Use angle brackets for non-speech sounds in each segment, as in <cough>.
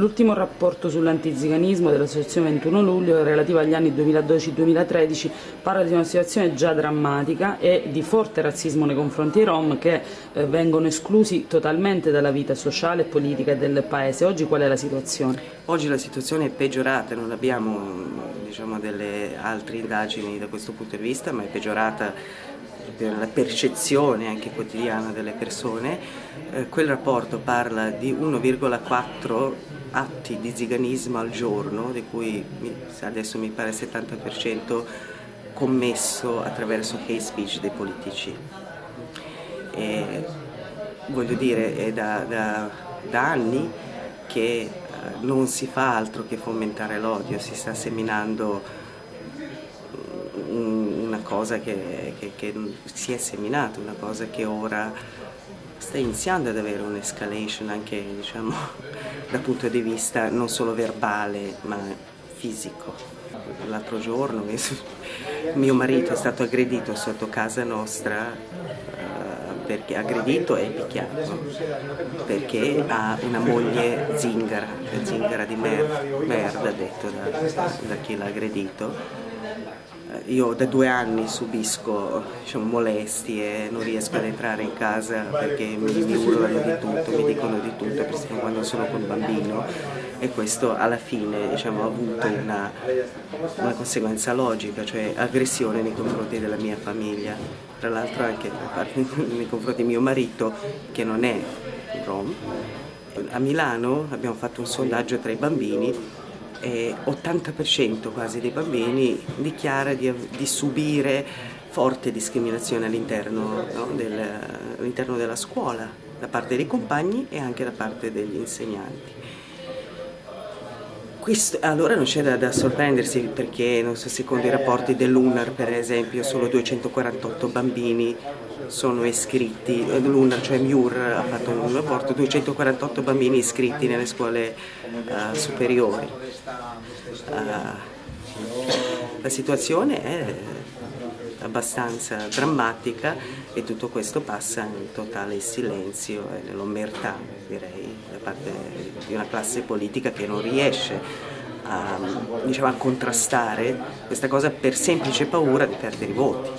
l'ultimo rapporto sull'antiziganismo dell'Associazione 21 luglio relativo agli anni 2012-2013 parla di una situazione già drammatica e di forte razzismo nei confronti dei Rom che eh, vengono esclusi totalmente dalla vita sociale e politica del Paese. Oggi qual è la situazione? Oggi la situazione è peggiorata, non abbiamo diciamo, delle altre indagini da questo punto di vista, ma è peggiorata la percezione anche quotidiana delle persone, eh, quel rapporto parla di 1,4 atti di ziganismo al giorno, di cui adesso mi pare il 70% commesso attraverso hate speech dei politici. E, voglio dire, è da, da, da anni che eh, non si fa altro che fomentare l'odio, si sta seminando cosa che, che, che, si è seminata, una cosa che ora sta iniziando ad avere un'escalation anche diciamo, <laughs> dal punto di vista non solo verbale ma fisico. L'altro giorno <laughs> mio marito è stato aggredito sotto casa nostra uh, perché aggredito e picchiato perché ha una moglie zingara, zingara di merda, merda detto da, da chi l'ha aggredito io da due anni subisco diciamo, molestie, non riesco ad entrare in casa perché mi, mi urlano di tutto, mi dicono di tutto, persino quando sono col bambino e questo alla fine diciamo, ha avuto una, una, conseguenza logica, cioè aggressione nei confronti della mia famiglia, tra l'altro anche <laughs> nei confronti di mio marito che non è rom. A Milano abbiamo fatto un sondaggio tra i bambini eh, 80% quasi dei bambini dichiara di, di subire forte discriminazione all'interno no, del, all della scuola, da parte dei compagni e anche da parte degli insegnanti. Questo, allora non c'è da, da, sorprendersi perché so, secondo i rapporti dell'UNAR per esempio solo 248 bambini sono iscritti, l'UNAR cioè MIUR ha fatto un rapporto, 248 bambini iscritti nelle scuole uh, superiori. Uh, la situazione è abbastanza drammatica e tutto questo passa in totale silenzio e nell'omertà direi parte di una classe politica che non riesce a, diciamo, a contrastare questa cosa per semplice paura di perdere i voti.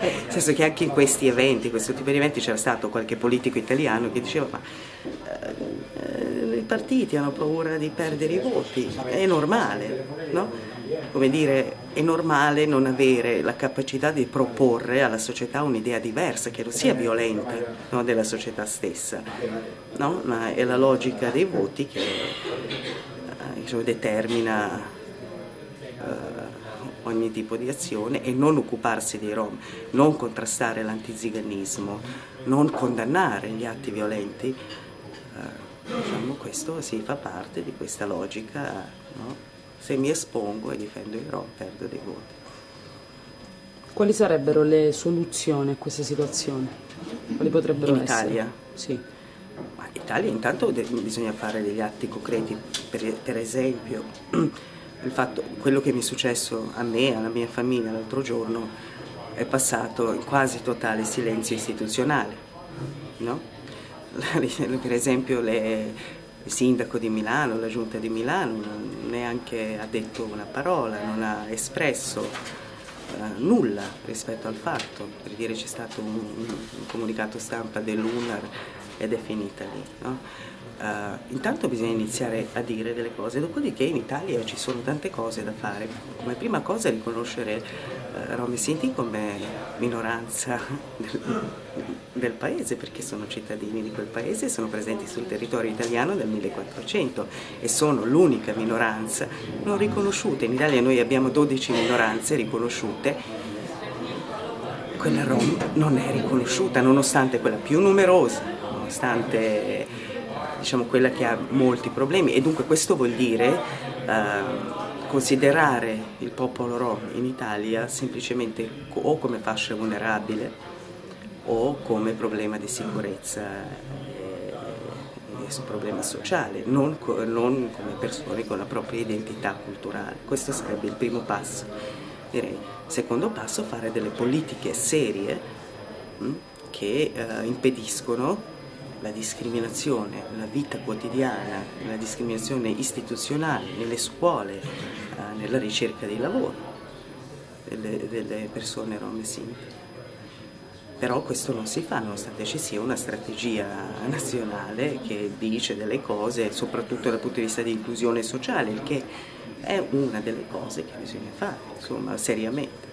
Nel senso che anche in questi eventi, questo tipo di eventi c'era stato qualche politico italiano che diceva ma eh, i partiti hanno paura di perdere i voti, è normale, no? come dire, è normale non avere la capacità di proporre alla società un'idea diversa, che non sia violenta no, della società stessa, no? ma è la logica dei voti che eh, diciamo, determina eh, ogni tipo di azione e non occuparsi dei rom, non contrastare l'antiziganismo, non condannare gli atti violenti, eh, diciamo, questo si fa parte di questa logica. No? Se mi espongo e difendo ROM perdo dei voti. Quali sarebbero le soluzioni a questa situazione? Quali potrebbero In essere? Italia? Sì. Ma in Italia intanto bisogna fare degli atti concreti, per, per esempio <clears throat> fatto, quello che mi è successo a me e alla mia famiglia l'altro giorno è passato in quasi totale silenzio istituzionale. No? <laughs> per esempio le, il sindaco di Milano, la giunta di Milano neanche ha detto una parola, non ha espresso uh, nulla rispetto al fatto, per dire c'è stato un, un comunicato stampa dell'UNAR ed è finita lì. No? Uh, intanto bisogna iniziare a dire delle cose, dopodiché in Italia ci sono tante cose da fare. Come prima cosa riconoscere uh, Rom e Sinti come minoranza <laughs> del, del, paese, perché sono cittadini di quel paese e sono presenti sul territorio italiano dal 1400 e sono l'unica minoranza non riconosciuta. In Italia noi abbiamo 12 minoranze riconosciute, quella Rom non è riconosciuta, nonostante quella più numerosa, nonostante diciamo, quella che ha molti problemi e dunque questo vuol dire eh, considerare il popolo rom in Italia semplicemente o come fascia vulnerabile o come problema di sicurezza e, problema sociale, non, non come persone con la propria identità culturale. Questo sarebbe il primo passo. Direi, secondo passo, fare delle politiche serie mh, che eh, impediscono la discriminazione, la vita quotidiana, la discriminazione istituzionale nelle scuole, eh, nella ricerca di lavoro delle, delle persone rom e sinti. Però questo non si fa nonostante ci sia una strategia nazionale che dice delle cose, soprattutto dal punto di vista di inclusione sociale, il che è una delle cose che bisogna fare, insomma, seriamente.